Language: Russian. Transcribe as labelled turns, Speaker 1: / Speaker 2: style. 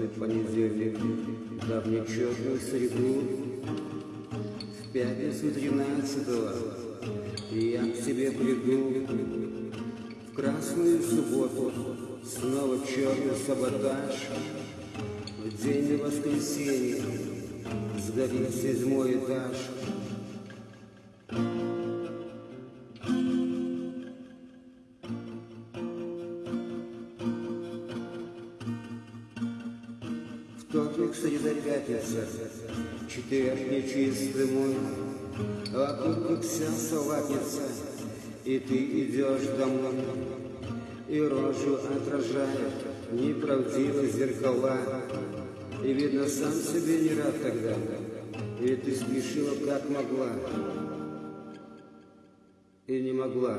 Speaker 1: черный понедельник, давний черную среду. В пятницу тринадцатого я к тебе приду. В красную субботу снова черный саботаж. В день воскресенья сгорит седьмой этаж. Вторник, среда, пятница, четверг нечистый мой, Вокруг как вся салатница, и ты идешь домой, И рожу отражает неправдиво зеркала, И видно, сам себе не рад тогда, Ведь ты спешила как могла, И не могла.